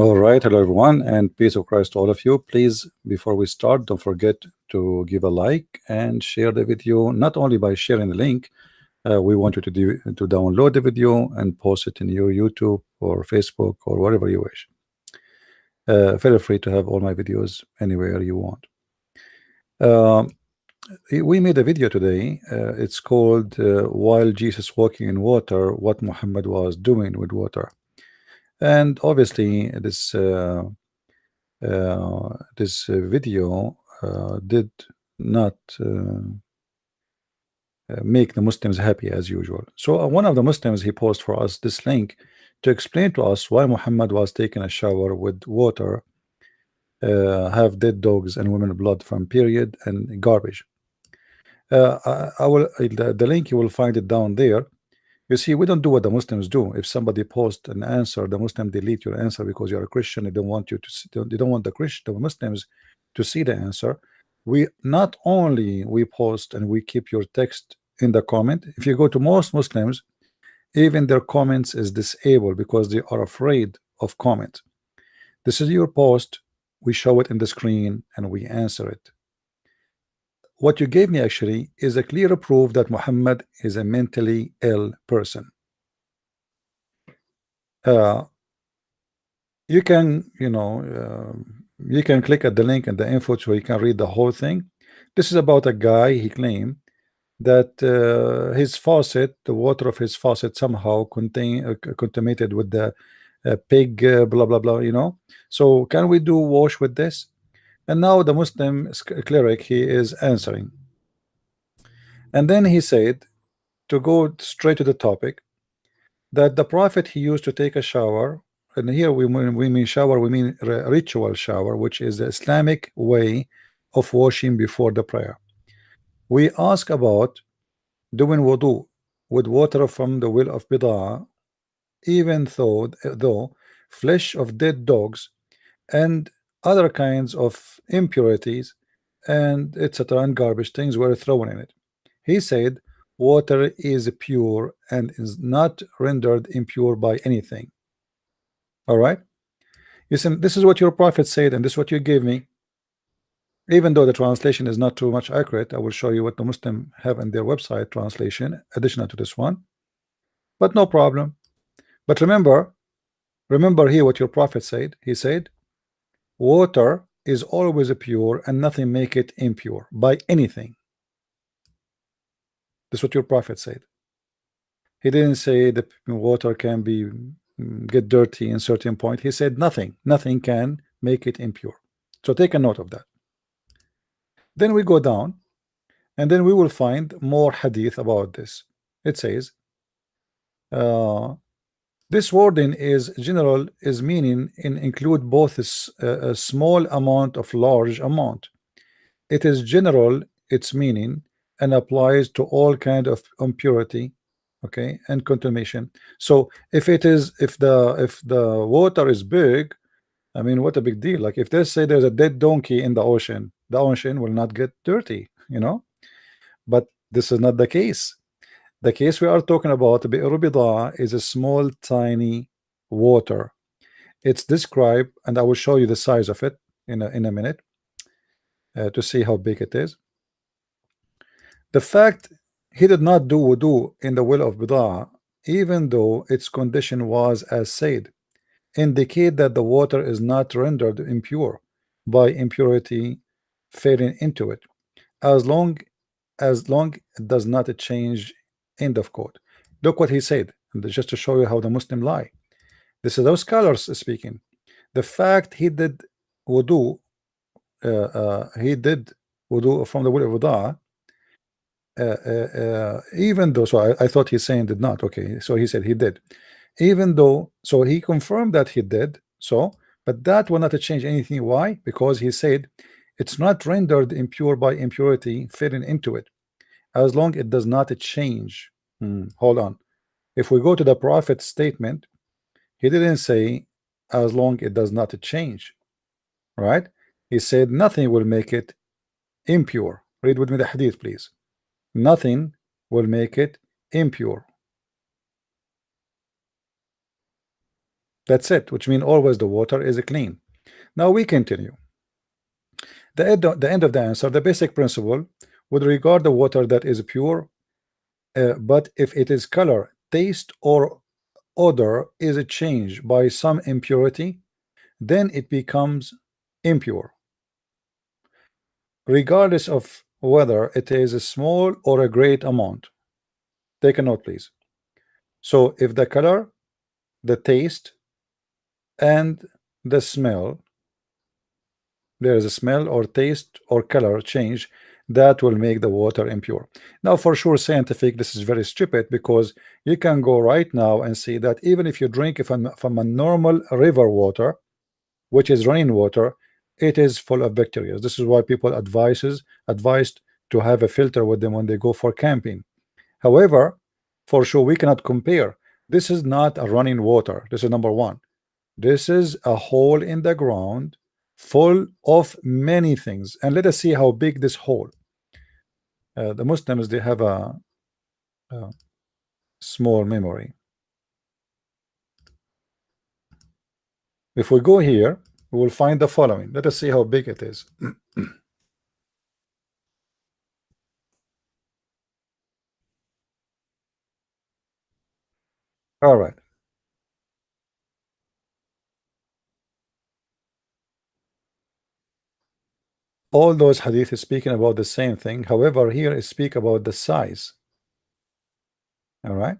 All right, hello everyone, and peace of Christ to all of you. Please, before we start, don't forget to give a like and share the video. Not only by sharing the link, uh, we want you to do to download the video and post it in your YouTube or Facebook or wherever you wish. Uh, feel free to have all my videos anywhere you want. Uh, we made a video today. Uh, it's called uh, "While Jesus Walking in Water: What Muhammad Was Doing with Water." And obviously this uh, uh, this video uh, did not uh, uh, make the Muslims happy as usual. So one of the Muslims he posted for us this link to explain to us why Muhammad was taking a shower with water have dead dogs and women blood from period and garbage. I, I will the, the link you will find it down there you see, we don't do what the Muslims do. If somebody posts an answer, the Muslim delete your answer because you're a Christian. They don't want you to. See, they don't want the Christian, the Muslims, to see the answer. We not only we post and we keep your text in the comment. If you go to most Muslims, even their comments is disabled because they are afraid of comment. This is your post. We show it in the screen and we answer it what you gave me actually is a clear proof that Muhammad is a mentally ill person. Uh, you can, you know, uh, you can click at the link in the info so you can read the whole thing. This is about a guy he claimed that uh, his faucet, the water of his faucet, somehow contain uh, contaminated with the uh, pig, uh, blah blah blah. You know, so can we do wash with this? And now the Muslim cleric he is answering. And then he said to go straight to the topic that the prophet he used to take a shower and here we mean, we mean shower we mean ritual shower which is the Islamic way of washing before the prayer. We ask about doing wudu with water from the well of Bidah even though though flesh of dead dogs and other kinds of impurities and etc and garbage things were thrown in it. He said water is pure and is not rendered impure by anything. All right? You see this is what your prophet said and this is what you gave me. Even though the translation is not too much accurate I will show you what the Muslim have in their website translation additional to this one. But no problem. But remember remember here what your prophet said. He said water is always pure and nothing make it impure by anything. That's what your prophet said. He didn't say the water can be mm, get dirty in certain point. He said nothing. Nothing can make it impure. So take a note of that. Then we go down and then we will find more hadith about this. It says uh, this wording is general is meaning in include both a, a small amount of large amount. It is general its meaning and applies to all kind of impurity okay and contamination. So if it is if the if the water is big I mean what a big deal. Like if they say there's a dead donkey in the ocean the ocean will not get dirty you know? But this is not the case the case we are talking about, Bi'r is a small, tiny water. It's described, and I will show you the size of it in a, in a minute uh, to see how big it is. The fact he did not do wudu in the well of Bidah, even though its condition was as said, indicate that the water is not rendered impure by impurity fading into it, as long as long it does not change End of quote. Look what he said, just to show you how the Muslim lie. This is those scholars speaking. The fact he did wudu, uh, uh, he did wudu from the will of wudu, uh, uh, uh, even though, so I, I thought he's saying did not. Okay, so he said he did, even though, so he confirmed that he did. So, but that will not change anything. Why? Because he said it's not rendered impure by impurity fitting into it as long it does not change hmm, hold on. If we go to the prophet statement he didn't say as long it does not change right? He said nothing will make it impure. Read with me the hadith please. Nothing will make it impure. That's it, which means always the water is clean. Now we continue. The the end of the answer, the basic principle would regard the water that is pure, uh, but if it is color, taste, or odor is changed by some impurity, then it becomes impure. Regardless of whether it is a small or a great amount. Take a note, please. So if the color, the taste, and the smell there is a smell or taste or color change that will make the water impure. Now for sure scientific this is very stupid because you can go right now and see that even if you drink from, from a normal river water which is running water it is full of bacteria. This is why people advises advised to have a filter with them when they go for camping. However for sure we cannot compare. This is not a running water. This is number one. This is a hole in the ground full of many things. And let us see how big this hole uh, the Muslims they have a, a small memory. If we go here we will find the following. Let us see how big it is. All right all those hadith is speaking about the same thing. However here is speak about the size. All right?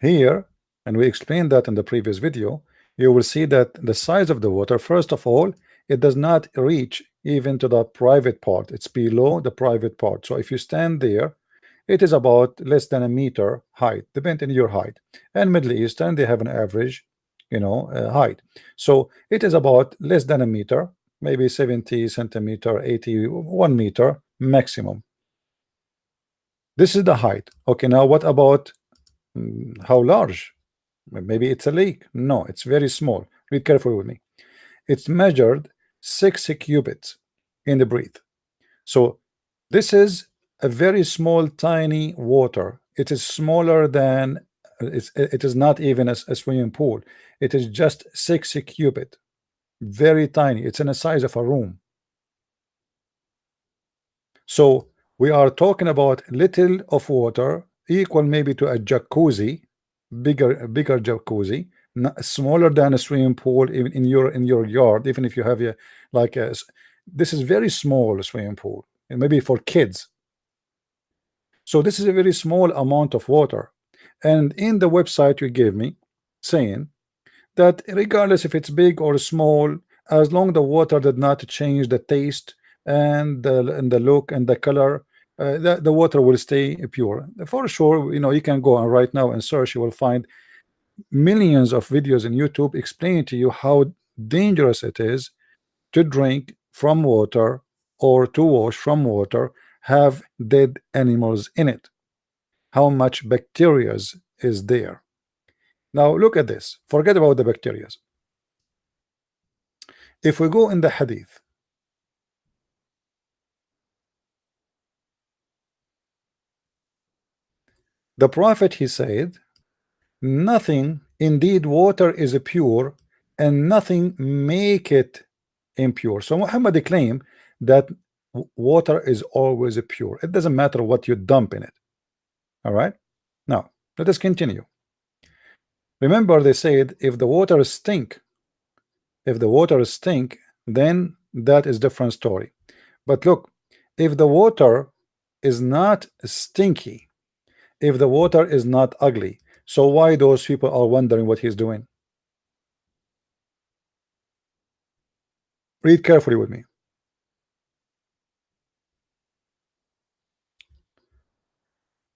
Here and we explained that in the previous video you will see that the size of the water first of all it does not reach even to the private part. It's below the private part. So if you stand there it is about less than a meter height depending on your height. And Middle Eastern they have an average you know uh, height. So it is about less than a meter maybe 70 centimeter 81 meter maximum. This is the height. Okay now what about mm, how large? Maybe it's a lake. No it's very small. Be careful with me. It's measured six cubits in the breath. So this is a very small tiny water. It is smaller than it's, it is not even a, a swimming pool. It is just six cubit very tiny. It's in the size of a room. So we are talking about little of water equal maybe to a jacuzzi bigger bigger jacuzzi smaller than a swimming pool even in your in your yard even if you have a like a this is very small swimming pool and maybe for kids. So this is a very small amount of water. And in the website you gave me saying that regardless if it's big or small as long the water did not change the taste and the, and the look and the color uh, the, the water will stay pure. For sure you know you can go on right now and search you will find millions of videos in YouTube explaining to you how dangerous it is to drink from water or to wash from water have dead animals in it. How much bacteria is there now look at this. Forget about the bacteria. If we go in the hadith, the prophet he said, nothing indeed water is pure and nothing make it impure. So Muhammad claimed that water is always pure. It doesn't matter what you dump in it. All right. Now let us continue. Remember they said if the water stink, if the water stink, then that is different story. But look, if the water is not stinky, if the water is not ugly, so why those people are wondering what he's doing? Read carefully with me.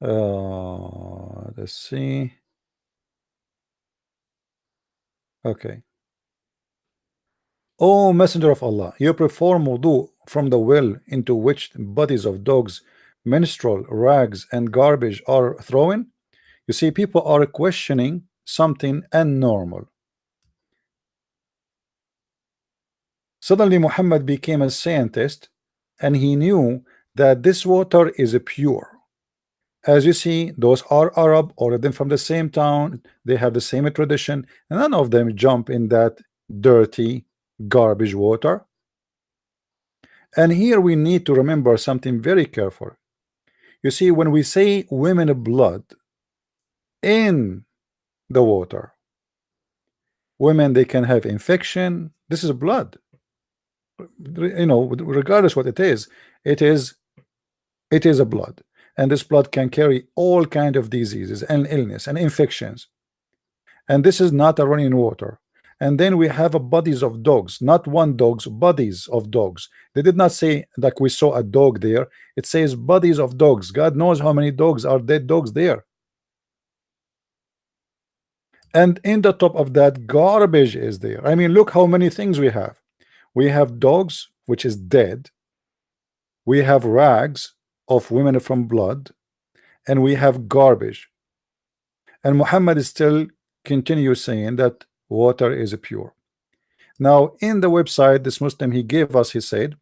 Uh, let's see. Okay. O Messenger of Allah, you perform wudu from the well into which bodies of dogs, menstrual rags, and garbage are thrown? You see, people are questioning something abnormal. Suddenly, Muhammad became a scientist and he knew that this water is pure. As you see those are Arab all of them from the same town. They have the same tradition and none of them jump in that dirty garbage water. And here we need to remember something very careful. You see when we say women blood in the water women they can have infection. This is blood. You know regardless what it is it is it is a blood and this blood can carry all kind of diseases and illness and infections. And this is not a running water. And then we have bodies of dogs not one dogs bodies of dogs. They did not say like we saw a dog there. It says bodies of dogs. God knows how many dogs are dead dogs there. And in the top of that garbage is there. I mean look how many things we have. We have dogs which is dead. We have rags of women from blood and we have garbage. And Muhammad is still continue saying that water is pure. Now in the website this Muslim he gave us he said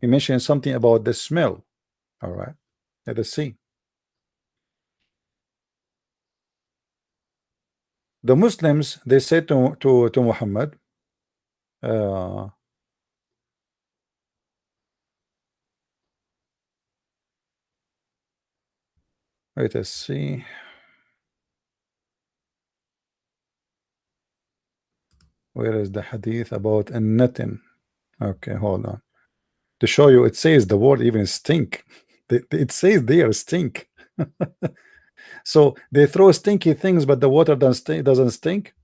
he mentioned something about the smell. All right let us see. The Muslims they said to to, to Muhammad uh, Let us see. Where is the hadith about a netting? Okay, hold on. To show you, it says the word even stink. It says there stink. so they throw stinky things, but the water doesn't stink, doesn't stink.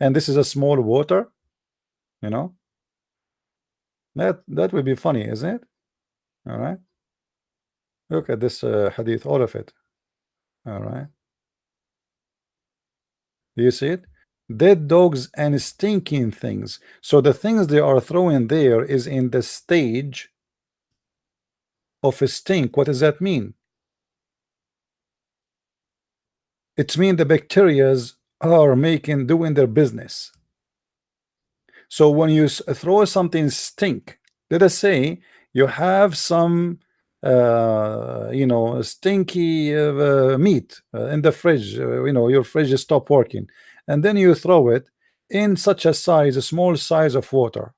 And this is a small water, you know. That that would be funny, isn't it? All right. Look at this uh, hadith, all of it. All right. Do you see it? Dead dogs and stinking things. So the things they are throwing there is in the stage of a stink. What does that mean? It means the bacterias are making doing their business. So when you throw something stink, let us say you have some uh, you know stinky uh, meat uh, in the fridge uh, you know your fridge stop working. And then you throw it in such a size a small size of water.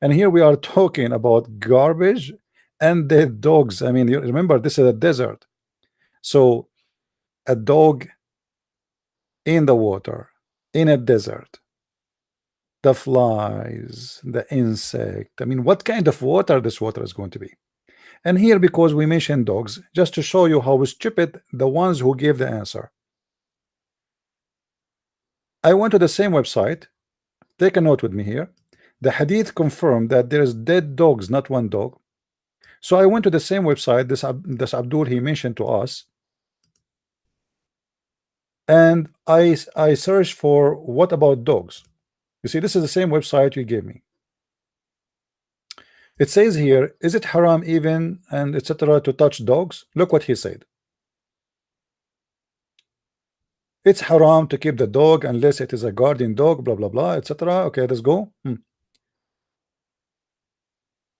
And here we are talking about garbage and the dogs. I mean you remember this is a desert. So a dog in the water in a desert. The flies the insect. I mean what kind of water this water is going to be and here because we mentioned dogs just to show you how stupid the ones who gave the answer. I went to the same website. Take a note with me here. The hadith confirmed that there's dead dogs not one dog. So I went to the same website this, this Abdul he mentioned to us. And I I searched for what about dogs? You see this is the same website you gave me it says here, is it haram even and etc. to touch dogs? Look what he said. It's haram to keep the dog unless it is a guardian dog, blah blah blah, etc. Okay, let's go. Hmm.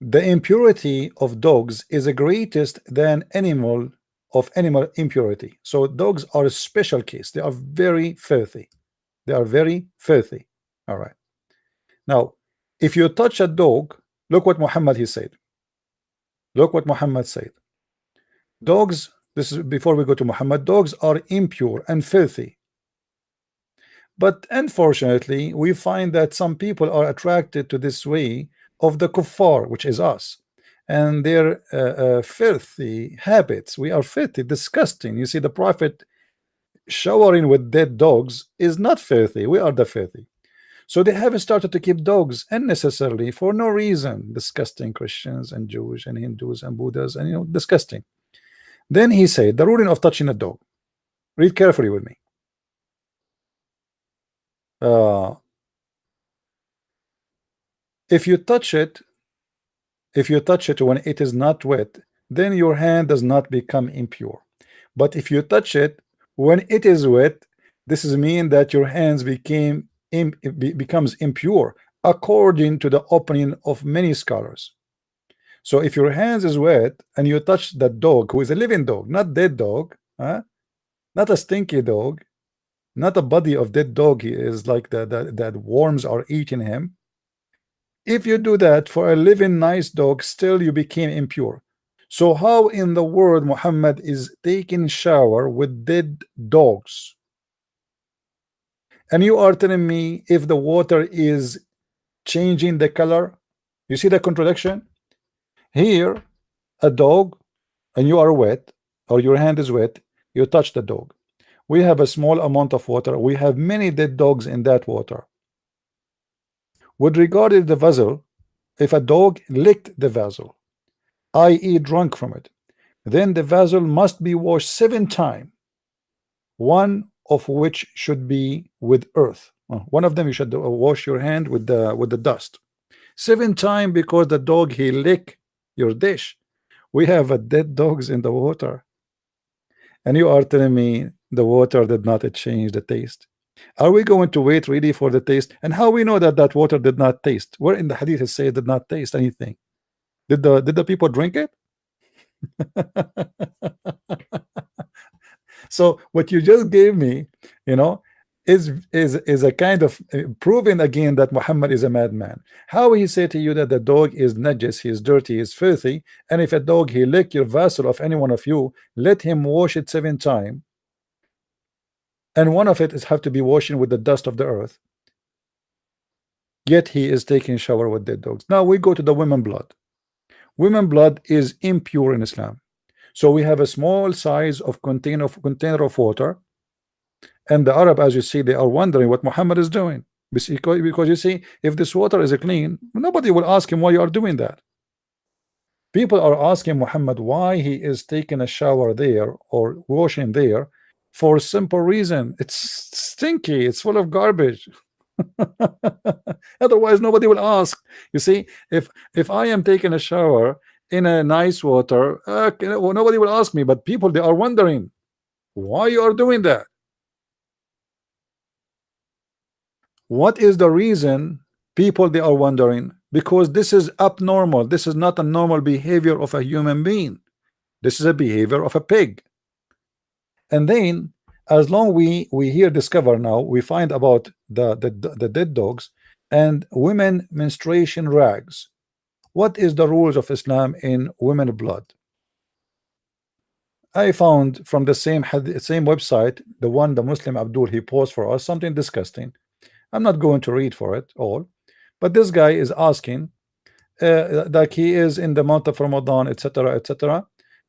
The impurity of dogs is the greatest than animal of animal impurity. So dogs are a special case. They are very filthy. They are very filthy. All right. Now, if you touch a dog Look what Muhammad he said. Look what Muhammad said. Dogs, this is before we go to Muhammad, dogs are impure and filthy. But unfortunately, we find that some people are attracted to this way of the kuffar, which is us, and their uh, uh, filthy habits. We are filthy, disgusting. You see, the Prophet showering with dead dogs is not filthy. We are the filthy. So they have started to keep dogs unnecessarily for no reason. Disgusting Christians and Jews and Hindus and Buddhas and you know disgusting. Then he said the ruling of touching a dog. Read carefully with me. Uh, if you touch it, if you touch it when it is not wet, then your hand does not become impure. But if you touch it when it is wet, this is mean that your hands became becomes impure according to the opinion of many scholars. So if your hands is wet and you touch that dog who is a living dog not dead dog huh? not a stinky dog not a body of dead dog he is like that that, that worms are eating him. If you do that for a living nice dog still you became impure. So how in the world Muhammad is taking shower with dead dogs and you are telling me if the water is changing the color? You see the contradiction? Here a dog and you are wet or your hand is wet you touch the dog. We have a small amount of water. We have many dead dogs in that water. With regard to the vessel if a dog licked the vessel i.e. drunk from it then the vessel must be washed seven times. One of which should be with earth. Uh, one of them you should uh, wash your hand with the with the dust. Seven times because the dog he lick your dish. We have a dead dogs in the water. And you are telling me the water did not change the taste. Are we going to wait really for the taste? And how we know that that water did not taste? Where in the hadith it say it did not taste anything. Did the did the people drink it so what you just gave me you know is is is a kind of uh, proving again that Muhammad is a madman. How he say to you that the dog is najis he is dirty he is filthy and if a dog he lick your vessel of any one of you let him wash it seven times and one of it is have to be washing with the dust of the earth yet he is taking shower with dead dogs. Now we go to the women blood. Women blood is impure in Islam so we have a small size of container of container of water. And the Arab as you see they are wondering what Muhammad is doing. Because, you see if this water is clean nobody will ask him why you are doing that. People are asking Muhammad why he is taking a shower there or washing there for a simple reason. It's stinky. It's full of garbage. Otherwise nobody will ask. You see if if I am taking a shower in a nice water uh, nobody will ask me but people they are wondering why you are doing that? What is the reason people they are wondering? Because this is abnormal. This is not a normal behavior of a human being. This is a behavior of a pig. And then as long we we here discover now we find about the the, the dead dogs and women menstruation rags what is the rules of Islam in women blood? I found from the same same website the one the Muslim Abdul he posed for us something disgusting. I'm not going to read for it all but this guy is asking uh, that he is in the month of Ramadan etc etc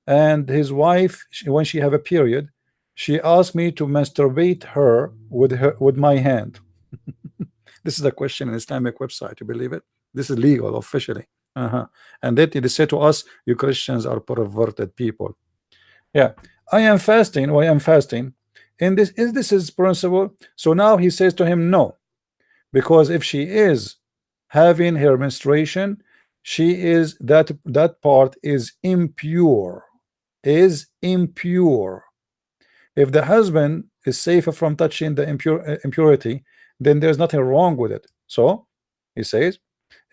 and his wife when she have a period she asked me to masturbate her with her with my hand. This is a question in Islamic website you believe it? This is legal officially uh -huh. and then they say to us you Christians are perverted people. Yeah. I am fasting. I am fasting? And this is this is principle? So now he says to him no. Because if she is having her menstruation she is that that part is impure is impure. If the husband is safer from touching the impure uh, impurity then there's nothing wrong with it. So he says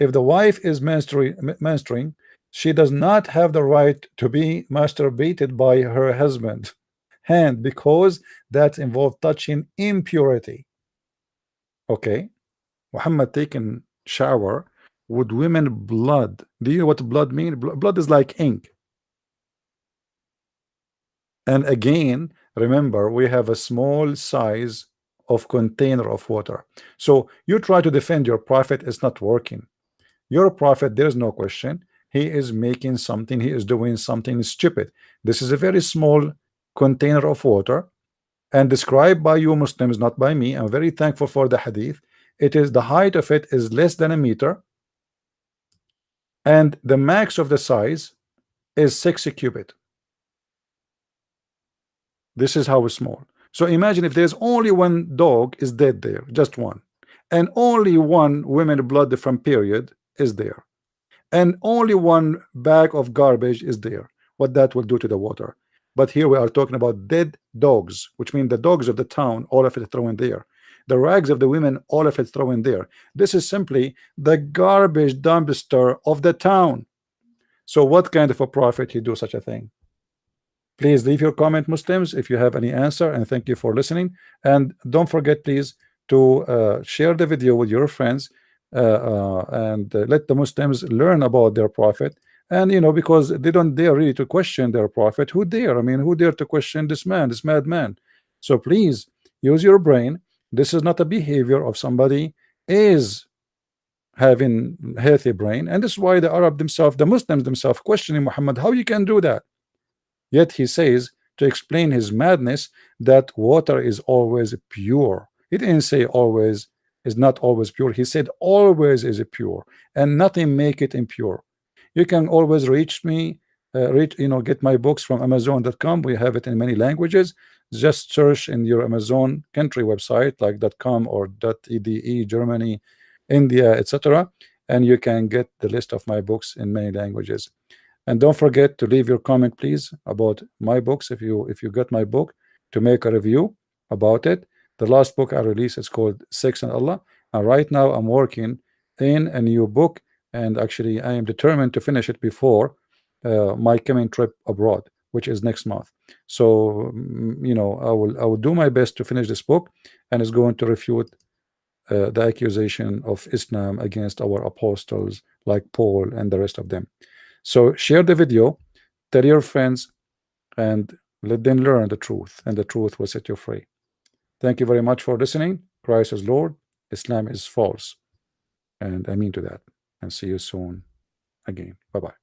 if the wife is menstruing she does not have the right to be masturbated by her husband. Hand because that involves touching impurity. Okay. Muhammad taking shower with women blood. Do you know what blood mean? Blood is like ink. And again remember we have a small size of container of water. So you try to defend your prophet it's not working your prophet there's no question. He is making something he is doing something stupid. This is a very small container of water and described by you Muslims not by me. I'm very thankful for the hadith. It is the height of it is less than a meter and the max of the size is 60 cubit. This is how small. So imagine if there's only one dog is dead there just one and only one women blood from period is there. And only one bag of garbage is there what that will do to the water. But here we are talking about dead dogs which mean the dogs of the town all of it thrown there. The rags of the women all of it thrown there. This is simply the garbage dumpster of the town. So what kind of a prophet he do such a thing? Please leave your comment Muslims if you have any answer and thank you for listening. And don't forget please to uh, share the video with your friends and uh, let the Muslims learn about their prophet. And you know because they don't dare really to question their prophet who dare? I mean who dare to question this man this madman? So please use your brain. This is not a behavior of somebody is having healthy brain. And this is why the Arab themselves the Muslims themselves questioning Muhammad how you can do that? Yet he says to explain his madness that water is always pure. He didn't say always is not always pure. He said always is pure and nothing make it impure. You can always reach me uh, reach you know get my books from amazon.com we have it in many languages. Just search in your amazon country website like .com or .ede germany india etc and you can get the list of my books in many languages. And don't forget to leave your comment please about my books if you if you got my book to make a review about it the last book I released is called Sex and Allah. And right now I'm working in a new book and actually I am determined to finish it before uh, my coming trip abroad which is next month. So mm, you know I will I will do my best to finish this book and it's going to refute uh, the accusation of Islam against our apostles like Paul and the rest of them. So share the video tell your friends and let them learn the truth and the truth will set you free thank you very much for listening. Christ is Lord. Islam is false. And I mean to that. And see you soon again. Bye bye